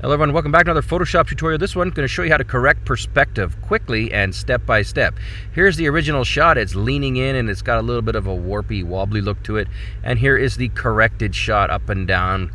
Hello everyone, welcome back to another Photoshop tutorial. This one going to show you how to correct perspective quickly and step by step. Here's the original shot. It's leaning in and it's got a little bit of a warpy, wobbly look to it. And here is the corrected shot up and down.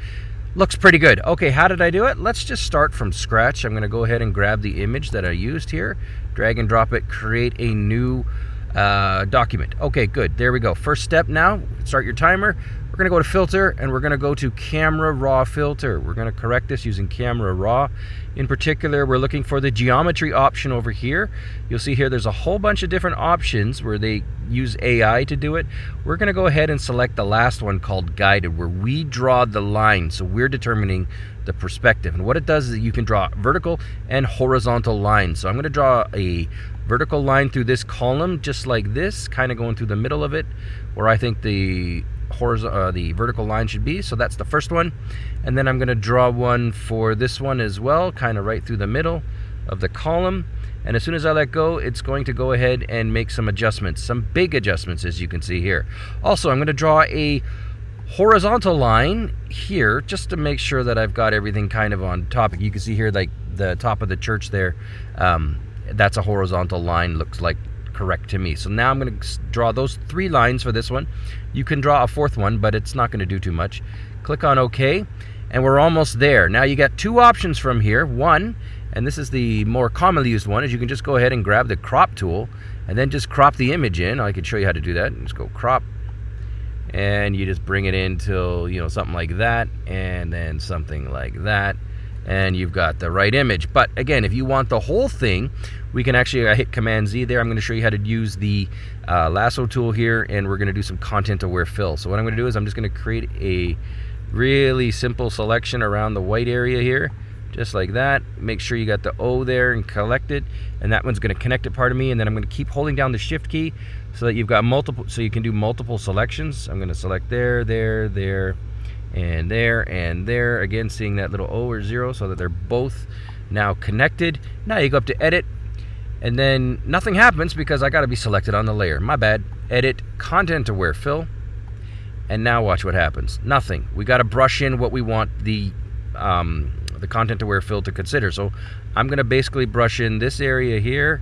Looks pretty good. Okay, how did I do it? Let's just start from scratch. I'm going to go ahead and grab the image that I used here, drag and drop it, create a new uh, document. Okay, good. There we go. First step now, start your timer. We're to go to filter and we're going to go to camera raw filter. We're going to correct this using camera raw. In particular, we're looking for the geometry option over here. You'll see here there's a whole bunch of different options where they use AI to do it. We're going to go ahead and select the last one called guided where we draw the line. So we're determining the perspective. And what it does is you can draw vertical and horizontal lines. So I'm going to draw a vertical line through this column just like this, kind of going through the middle of it where I think the horizontal, uh, the vertical line should be. So that's the first one. And then I'm going to draw one for this one as well, kind of right through the middle of the column. And as soon as I let go, it's going to go ahead and make some adjustments, some big adjustments as you can see here. Also, I'm going to draw a horizontal line here just to make sure that I've got everything kind of on topic. You can see here like the top of the church there. Um, that's a horizontal line, looks like correct to me. So now I'm going to draw those three lines for this one. You can draw a fourth one, but it's not going to do too much. Click on OK, and we're almost there. Now you got two options from here. One, and this is the more commonly used one, is you can just go ahead and grab the crop tool and then just crop the image in. I can show you how to do that. Just go crop, and you just bring it in till, you know, something like that, and then something like that and you've got the right image. But again, if you want the whole thing, we can actually I hit Command Z there. I'm going to show you how to use the uh, lasso tool here, and we're going to do some content aware fill. So what I'm going to do is I'm just going to create a really simple selection around the white area here, just like that. Make sure you got the O there and collect it, and that one's going to connect it part of me, and then I'm going to keep holding down the Shift key so that you've got multiple, so you can do multiple selections. I'm going to select there, there, there, and there and there. Again seeing that little O or zero so that they're both now connected. Now you go up to edit and then nothing happens because I got to be selected on the layer. My bad. Edit content aware fill and now watch what happens. Nothing. We got to brush in what we want the um, the content aware fill to consider. So I'm gonna basically brush in this area here.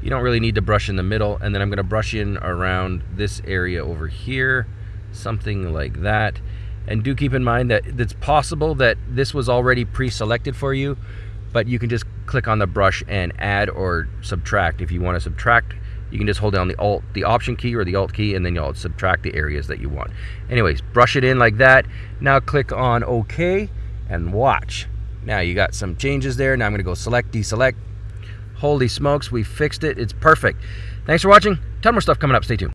You don't really need to brush in the middle. And then I'm gonna brush in around this area over here. Something like that and do keep in mind that it's possible that this was already pre-selected for you, but you can just click on the brush and add or subtract. If you want to subtract, you can just hold down the alt, the option key or the alt key, and then you'll subtract the areas that you want. Anyways, brush it in like that. Now click on OK and watch. Now you got some changes there. Now I'm gonna go select, deselect. Holy smokes, we fixed it. It's perfect. Thanks for watching. Ton more stuff coming up. Stay tuned.